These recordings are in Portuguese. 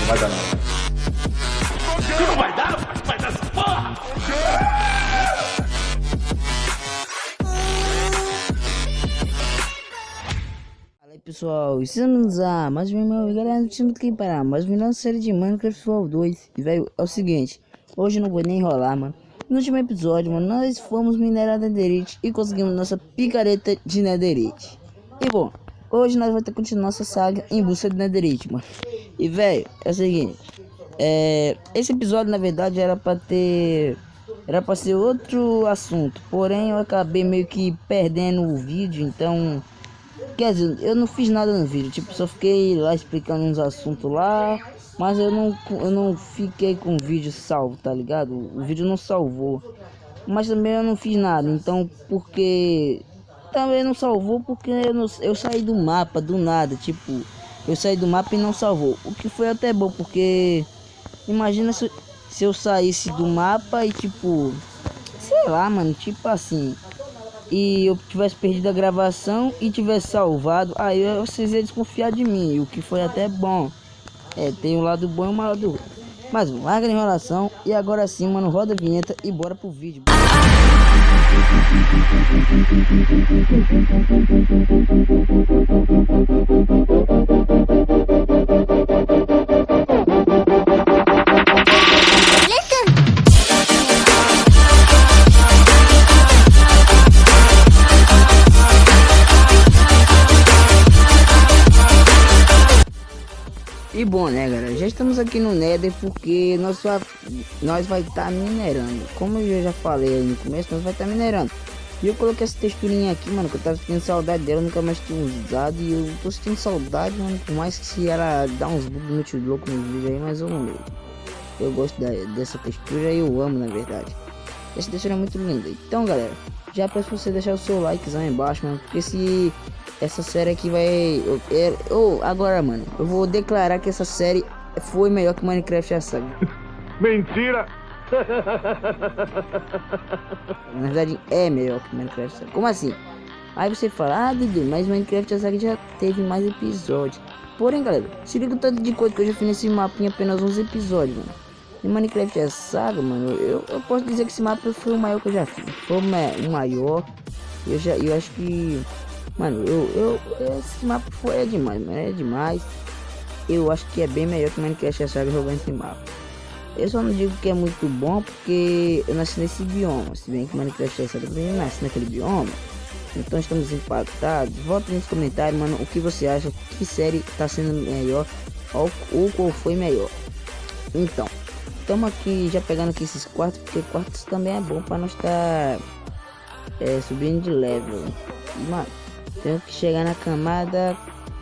Não vai dar não. Não vai dar, vai dar essa porra! Fala aí pessoal, estamos a mais um meu galera, não tinha muito que parar, mais uma série de Minecraft Fall 2 E velho, é o seguinte, hoje eu não vou nem enrolar mano No último episódio, mano, nós fomos minerar Netherite e conseguimos nossa picareta de Netherite E bom, hoje nós vamos ter que continuar nossa saga em busca de Netherite, mano E velho, é o seguinte é, Esse episódio na verdade era pra ter... Era pra ser outro assunto, porém eu acabei meio que perdendo o vídeo, então... Quer dizer, eu não fiz nada no vídeo, tipo, só fiquei lá explicando uns assuntos lá, mas eu não, eu não fiquei com o vídeo salvo, tá ligado? O vídeo não salvou. Mas também eu não fiz nada, então porque também não salvou porque eu, não, eu saí do mapa do nada, tipo, eu saí do mapa e não salvou. O que foi até bom, porque imagina se, se eu saísse do mapa e tipo, sei lá, mano, tipo assim, e eu tivesse perdido a gravação e tivesse salvado, aí vocês iam desconfiar de mim, o que foi até bom. É, tem um lado bom e um lado ruim. Mas larga a enrolação e agora sim, mano, roda a vinheta e bora pro vídeo. Thank you. E bom, né, galera? Já estamos aqui no Nether porque nós, vai, nós vai estar tá minerando. Como eu já falei no começo, nós vai estar tá minerando. E eu coloquei essa texturinha aqui, mano, que eu tava sentindo saudade dela, nunca mais tinha usado. E eu tô sentindo saudade, mano, por mais que se ela dá uns bugs muito loucos no vídeo aí, mas eu não. Eu gosto da, dessa textura e eu amo, na verdade. Essa textura é muito linda. Então, galera, já peço você deixar o seu likezão embaixo, mano, porque se essa série aqui vai... Eu, eu, agora, mano, eu vou declarar que essa série foi melhor que Minecraft a saga. Mentira! Na verdade, é melhor que Minecraft saga. Como assim? Aí você fala, ah, Dudu, mas Minecraft a saga já teve mais episódios. Porém, galera, se liga o tanto de coisa que eu já fiz nesse mapa em apenas 11 episódios, mano. Em Minecraft a saga, mano, eu, eu posso dizer que esse mapa foi o maior que eu já fiz. Foi o maior. Eu já, eu acho que Mano, eu, eu, esse mapa foi é demais, mano, é demais. Eu acho que é bem melhor que Minecraft Saga jogando esse mapa. Eu só não digo que é muito bom porque eu nasci nesse bioma. Se bem que Minecraft Saga também nasce naquele bioma. Então estamos impactados. Volta nos comentários, mano, o que você acha, que série tá sendo melhor ou, ou qual foi melhor. Então, estamos aqui já pegando aqui esses quartos, porque quartos também é bom para nós estar tá, é, subindo de level. E, mano, tenho que chegar na camada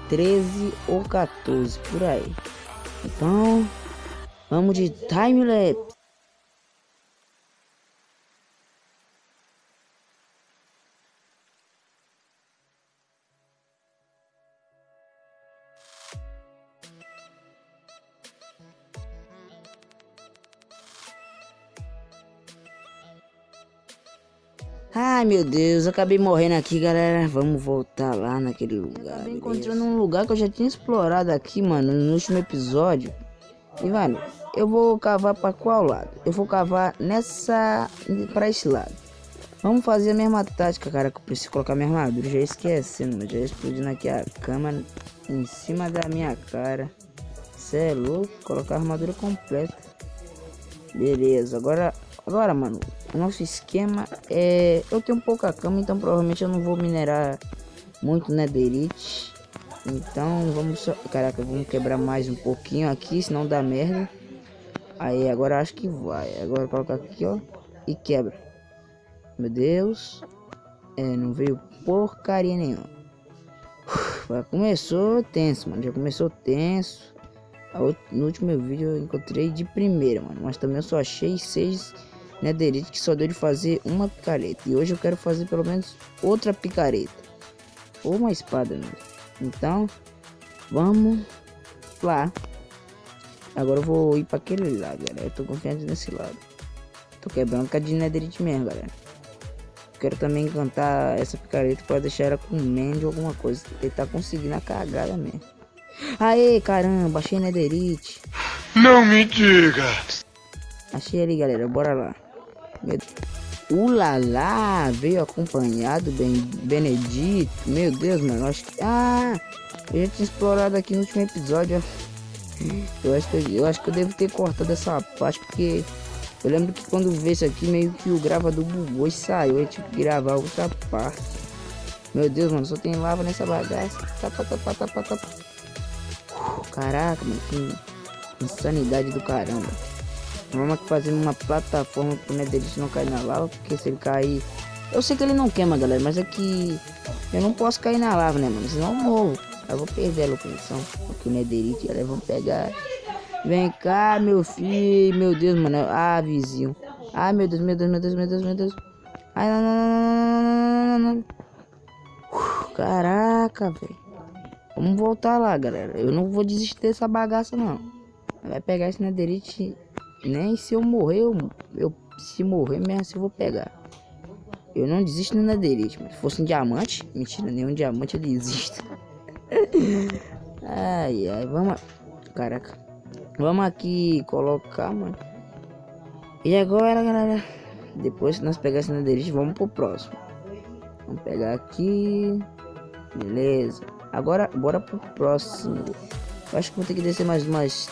13 ou 14 por aí. Então, vamos de time Ai meu Deus, acabei morrendo aqui, galera. Vamos voltar lá naquele lugar. Acabei encontrando um lugar que eu já tinha explorado aqui, mano, no último episódio. E, mano, eu vou cavar para qual lado? Eu vou cavar nessa. para esse lado. Vamos fazer a mesma tática, cara, que eu preciso colocar minha armadura. Já esquecendo, mas já explodindo aqui a cama em cima da minha cara. Cê é louco, colocar a armadura completa. Beleza, agora, agora, mano, o nosso esquema é... Eu tenho pouca cama, então provavelmente eu não vou minerar muito netherite. Então vamos... Só... Caraca, vamos quebrar mais um pouquinho aqui, senão dá merda. Aí agora acho que vai. Agora colocar aqui, ó. E quebra. Meu Deus. É, não veio porcaria nenhuma. Começou tenso, mano. Já começou tenso. No último vídeo eu encontrei de primeira, mano. Mas também eu só achei seis netherite que só deu de fazer uma picareta. E hoje eu quero fazer pelo menos outra picareta. Ou uma espada mesmo. Então, vamos lá. Agora eu vou ir para aquele lado, galera. Eu tô confiante nesse lado. Tô quebrando com a de netherite mesmo, galera. Quero também encantar essa picareta para deixar ela com mend ou alguma coisa. Ele tá conseguindo a cagada mesmo. Aê, caramba, achei Netherite. Não me diga. Achei ali, galera, bora lá. Meu... Ulala, veio acompanhado, ben... Benedito. Meu Deus, mano, acho que... Ah, eu já tinha explorado aqui no último episódio, Eu acho que eu, eu acho que eu devo ter cortado essa parte, porque... Eu lembro que quando veio isso aqui, meio que o gravador bugou e saiu. Tive que gravar outra parte. Meu Deus, mano, só tem lava nessa bagaça. Tapa, tapa, tapa, tapa. Caraca, mano, que insanidade do caramba. Vamos aqui fazer uma plataforma pro Netherite não cair na lava, porque se ele cair... Eu sei que ele não queima, galera, mas é que eu não posso cair na lava, né, mano? Senão eu morro. Eu vou perder a locação, porque o Netherite, galera, vão pegar... Vem cá, meu filho, meu Deus, mano. Ah, vizinho. Ai, meu Deus, meu Deus, meu Deus, meu Deus, meu Deus. Ai, não, não, não, não, não, não. Caraca, velho. Vamos voltar lá, galera. Eu não vou desistir dessa bagaça, não. Vai pegar esse netherite. Nem se eu morrer, eu, eu se morrer mesmo assim eu vou pegar. Eu não desisto netherite, mas se fosse um diamante, mentira, nenhum diamante eu desisto. ai, ai, vamos. Caraca. Vamos aqui colocar, mano. E agora, galera, depois que nós pegar esse netherite, vamos pro próximo. Vamos pegar aqui. Beleza. Agora, bora pro próximo. Eu acho que vou ter que descer mais umas...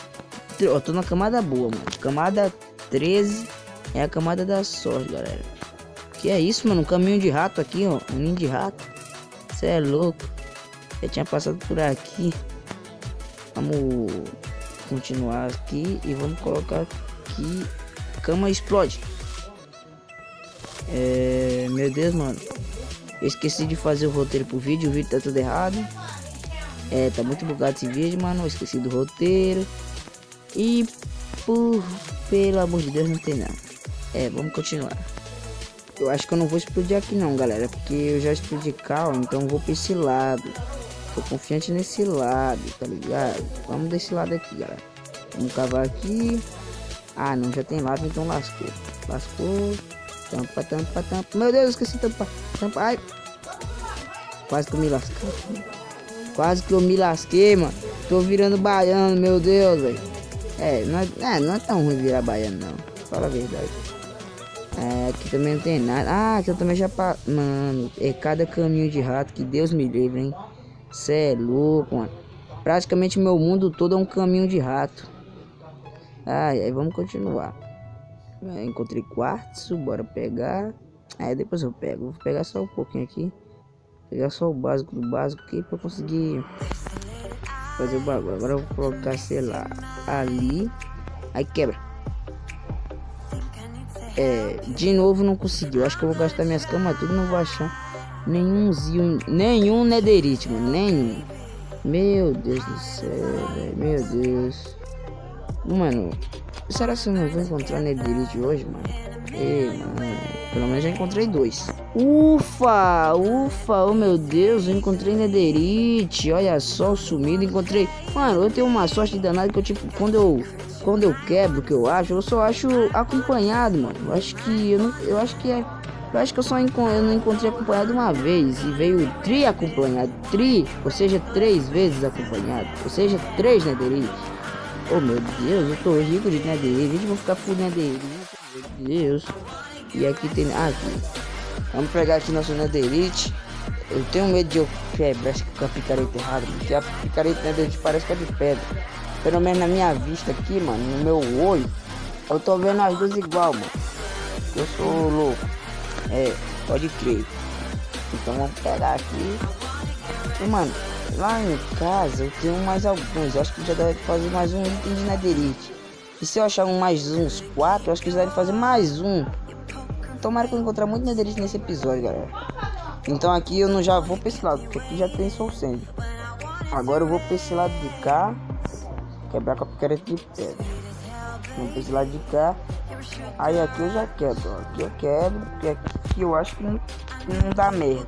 Eu tô na camada boa, mano. Camada 13 é a camada da sorte, galera. Que é isso, mano? Um caminho de rato aqui, ó. Um ninho de rato. Você é louco. Já tinha passado por aqui. Vamos continuar aqui e vamos colocar aqui. Cama explode. É... Meu Deus, mano. Eu esqueci de fazer o roteiro pro vídeo, o vídeo tá tudo errado. É, tá muito bugado esse vídeo, mano. Esqueci do roteiro. E por pelo amor de Deus não tem nada. É, vamos continuar. Eu acho que eu não vou explodir aqui não, galera. Porque eu já explodi cal, então vou pra esse lado. Tô confiante nesse lado, tá ligado? Vamos desse lado aqui, galera. Vamos cavar aqui. Ah, não, já tem lado, então lascou. Lascou. Tampa, tampa, tampa. Meu Deus, esqueci tampa. Tampa. Ai. Quase que eu me lasquei. Quase que eu me lasquei, mano. Tô virando baiano, meu Deus, velho. É, não é, é, não é tão ruim virar baiano, não. Fala a verdade. É, aqui também não tem nada. Ah, aqui eu também já... Pa... Mano, é cada caminho de rato que Deus me livre, hein. Cê é louco, mano. Praticamente meu mundo todo é um caminho de rato. Ai, aí vamos continuar. É, encontrei quartzo, bora pegar. Aí depois eu pego. Vou pegar só um pouquinho aqui. Pegar só o básico do básico aqui pra conseguir fazer o bagulho. Agora eu vou colocar, sei lá, ali. Aí quebra. É, de novo não conseguiu. Acho que eu vou gastar minhas camas tudo, não vou achar nenhumzinho, nenhum netherite, mano, nenhum. Meu Deus do céu, véio. meu Deus. Mano, será que eu não vou encontrar Netherite hoje, mano? Pelo menos já encontrei dois. Ufa, ufa, oh meu Deus, eu encontrei Netherite. Olha só o sumido, encontrei. Mano, eu tenho uma sorte danada que eu, tipo, quando eu quando eu quebro, que eu acho, eu só acho acompanhado, mano. Eu acho que eu não, eu acho que é eu acho que eu só eu não encontrei acompanhado uma vez e veio tri acompanhado, tri, ou seja, três vezes acompanhado, ou seja, três Netherite. Oh meu Deus, eu tô rico de netherite, vou ficar full netherite. Deus. E aqui tem. Ah, aqui. Vamos pegar aqui nosso netherite. Eu tenho medo de eu quebrar com a picareta errada, porque a picareta netherite parece que é de pedra. Pelo menos na minha vista aqui, mano, no meu olho, eu tô vendo as duas igual, mano. Eu sou louco. É, pode crer. Então vamos pegar aqui. E, mano, Lá em casa eu tenho mais alguns. Acho que já deve fazer mais um item de netherite. E se eu achar um mais uns quatro, acho que já deve fazer mais um. Tomara que eu encontrar muito netherite nesse episódio, galera. Então aqui eu não já vou pra esse lado, porque aqui já tem soul sand. Agora eu vou pra esse lado de cá. Quebrar com a picareta de pedra. Vou pra esse lado de cá. Aí aqui eu já quebro, ó. Aqui eu quebro, porque aqui eu acho que não, não dá merda.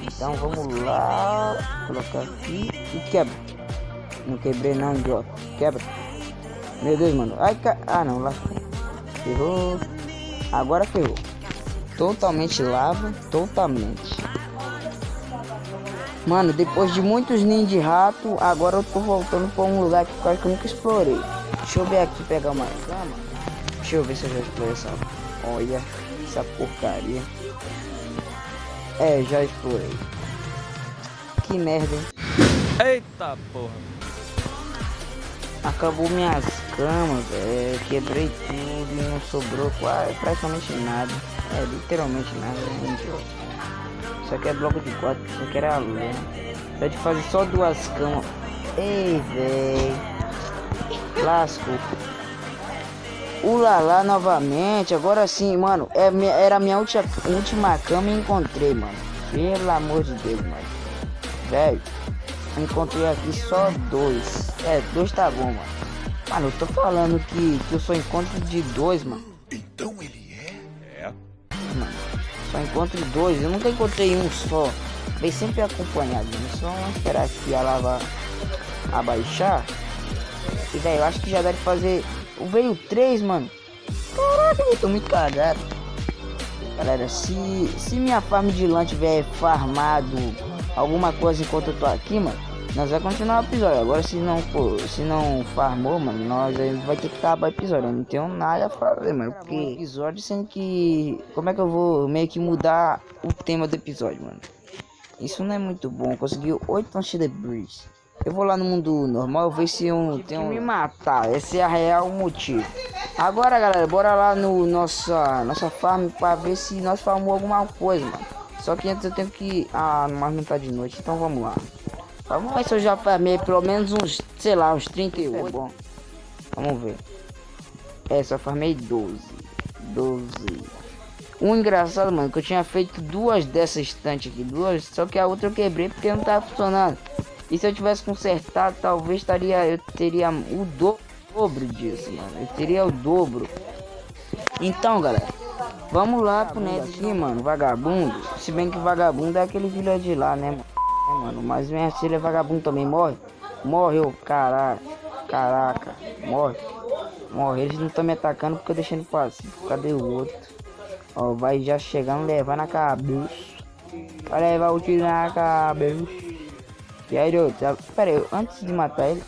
Então vamos lá, colocar aqui e quebra. Não quebrei não, idiota. Quebra. Meu Deus, mano. Ai, ca... Ah, não, lá. Ferrou. Agora ferrou. Totalmente lava, totalmente. Mano, depois de muitos ninhos de rato, agora eu tô voltando pra um lugar que quase que eu nunca explorei. Deixa eu ver aqui pegar uma cama. Deixa eu ver se eu já explorei essa. Olha, essa porcaria. É, já explorei. Que merda, hein? Eita porra. Acabou minhas camas, velho. Quebrei tudo não sobrou quase, praticamente nada. É, literalmente nada, idiota. Isso aqui é bloco de quatro, isso aqui era lã. Só de fazer só duas camas. Ei, velho. Lasco. Ulala novamente. Agora sim, mano. É, era a minha última, última cama e encontrei, mano. Pelo amor de Deus, mano. Velho. Encontrei aqui só dois. É, dois tá bom, mano. Mano, eu tô falando que, que eu só encontro de dois, mano. Então ele é? É. Mano. Só encontro dois, eu nunca encontrei um só. Vem sempre acompanhado, né? Só esperar aqui a lava abaixar. E velho, eu acho que já deve fazer. Veio três, mano. Caraca, eu tô muito cagado. Galera, se, se minha farm de lã tiver farmado alguma coisa enquanto eu tô aqui, mano nós vai continuar o episódio. Agora se não for, se não farmou, mano, nós vai ter que acabar o episódio. Eu não tenho nada a fazer, mano. Porque episódio sendo que. Como é que eu vou meio que mudar o tema do episódio, mano? Isso não é muito bom. Conseguiu 8 lanches de breeze. Eu vou lá no mundo normal ver se eu tenho me matar. Esse é a real motivo. Agora, galera, bora lá no nossa nossa farm para ver se nós farmamos alguma coisa, mano. Só que antes eu tenho que ah, mas não tá de noite, então vamos lá. Vamos ver se eu já farmei pelo menos uns, sei lá, uns 38. É bom. Vamos ver. É, só farmei 12. 12. Um engraçado, mano, que eu tinha feito duas dessas estantes aqui. Duas, só que a outra eu quebrei porque não tava funcionando. E se eu tivesse consertado, talvez estaria, eu teria o dobro disso, mano. Eu teria o dobro. Então, galera. Vamos lá pro net aqui, mano. Vagabundo. Se bem que vagabundo é aquele de lá, né, mano? É, mano, mas minha filha é vagabundo também morre. Morre, caraca. Caraca, morre. Morre. Eles não estão me atacando porque eu deixei ele pacífico. Cadê o outro? Ó, vai já chegando, levar na cabeça. Vai levar o tiro na cabeça. E aí, outro, pera aí, antes de matar ele,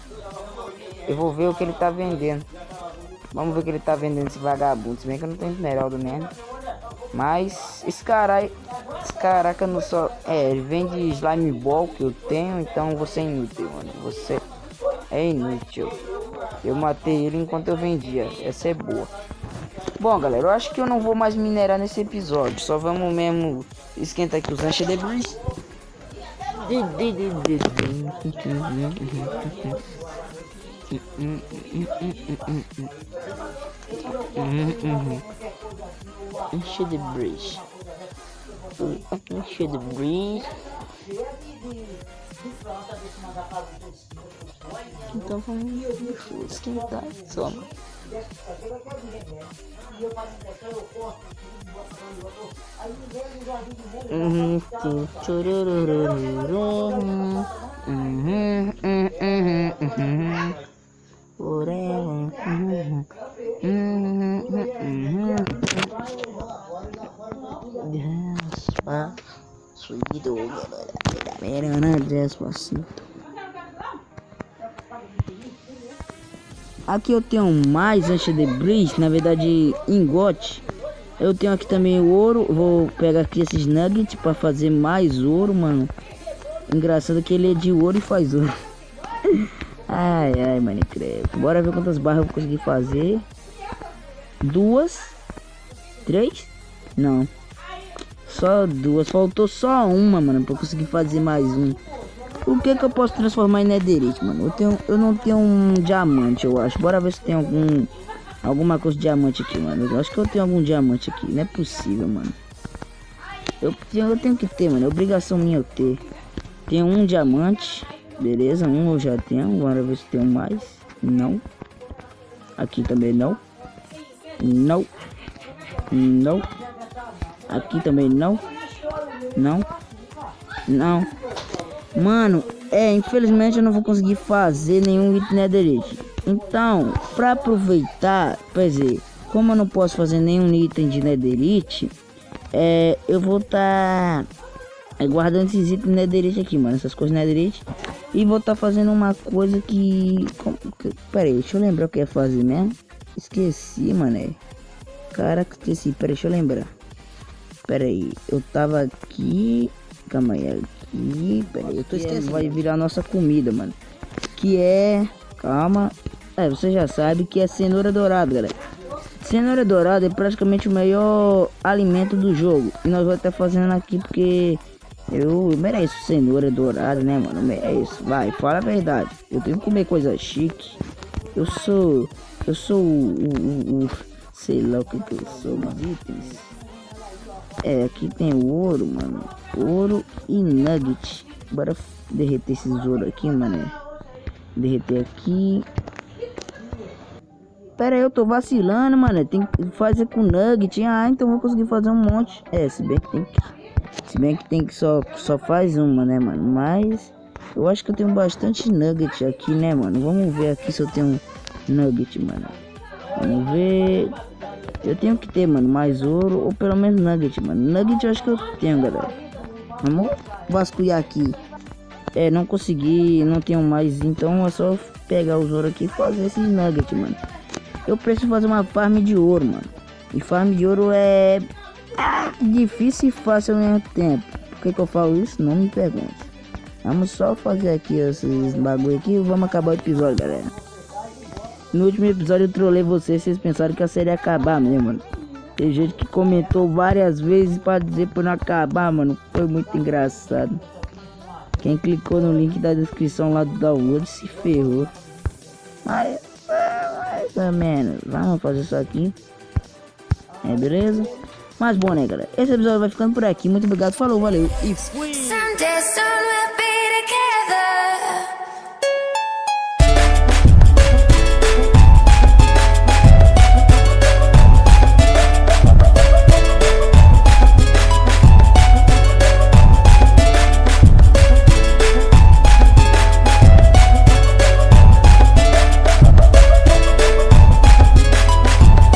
eu vou ver o que ele tá vendendo. Vamos ver o que ele tá vendendo esse vagabundo. Se bem que eu não tenho esmeralda mesmo. Mas esse cara esse caraca não só. É, ele vende slime ball que eu tenho, então você é inútil, mano. Você é inútil. Eu matei ele enquanto eu vendia. Essa é boa. Bom, galera, eu acho que eu não vou mais minerar nesse episódio. Só vamos mesmo esquentar aqui os lanches Enche de breeze. Enche de breeze. Então vamos esquentar só. Uhum, uhum, uhum, uhum, forever. Uhum, uhum, uhum. Despacito, galera. Despacito. Aqui eu tenho mais antes de bridge, na verdade engote. Eu tenho aqui também o ouro, vou pegar aqui esses nuggets para fazer mais ouro, mano. Engraçado que ele é de ouro e faz ouro. ai, ai, Minecraft. Bora ver quantas barras eu vou conseguir fazer. Duas. Três? Não. Só duas. Faltou só uma, mano, pra conseguir fazer mais um. O que que eu posso transformar em netherite, mano? Eu, tenho, eu não tenho um diamante, eu acho. Bora ver se tem algum... Alguma coisa de diamante aqui, mano. Eu acho que eu tenho algum diamante aqui. Não é possível, mano. Eu, eu tenho que ter, mano. É obrigação minha eu ter. Tenho um diamante. Beleza, um eu já tenho. Bora ver se tem mais. Não. Aqui também não. Não. Não. Aqui também não. Não. Não. Mano, é, infelizmente eu não vou conseguir fazer nenhum item netherite. Então, para aproveitar, quer dizer, como eu não posso fazer nenhum item de netherite, é, eu vou estar tá, É guardando esses itens netherite aqui, mano. Essas coisas netherite. E vou estar tá fazendo uma coisa que... que... Pera aí, deixa eu lembrar o que ia fazer mesmo. Esqueci, mané. Caraca, esqueci. Pera deixa eu lembrar. Pera aí, eu tava aqui... Calma aí, aqui... Pera aí, eu tô esquecendo. Vai virar nossa comida, mano. Que é... Calma. É, você já sabe que é cenoura dourada, galera. Cenoura dourada é praticamente o melhor alimento do jogo. E nós vamos estar fazendo aqui porque eu, eu mereço cenoura dourada, né, mano? Eu mereço. Vai, fala a verdade. Eu tenho que comer coisa chique. Eu sou. Eu sou o. o, o sei lá o que, que eu sou, mas itens. É, aqui tem ouro, mano. Ouro e nugget. Bora derreter esses ouro aqui, mano. Derreter aqui. Pera aí, eu tô vacilando, mano. Tem que fazer com nugget. Ah, então vou conseguir fazer um monte. É, se bem que tem que. Se bem que tem que só, só faz uma, né, mano? Mas eu acho que eu tenho bastante nugget aqui, né, mano? Vamos ver aqui se eu tenho nugget, mano. Vamos ver. Eu tenho que ter, mano, mais ouro ou pelo menos nugget, mano. Nugget eu acho que eu tenho, galera. Vamos vasculhar aqui. É, não consegui, não tenho mais, então é só pegar os ouro aqui e fazer esses nuggets, mano. Eu preciso fazer uma farm de ouro, mano. E farm de ouro é difícil e fácil ao mesmo tempo. Por que, que eu falo isso? Não me pergunte. Vamos só fazer aqui esses bagulho aqui e vamos acabar o episódio, galera. No último episódio eu trolei vocês, vocês pensaram que a série ia acabar mesmo, mano. Tem gente que comentou várias vezes para dizer para não acabar, mano. Foi muito engraçado. Quem clicou no link da descrição lá do download se ferrou. Mas mais ou menos. Vamos fazer isso aqui. É, beleza? Mas bom, né, galera? Esse episódio vai ficando por aqui. Muito obrigado, falou, valeu e fui!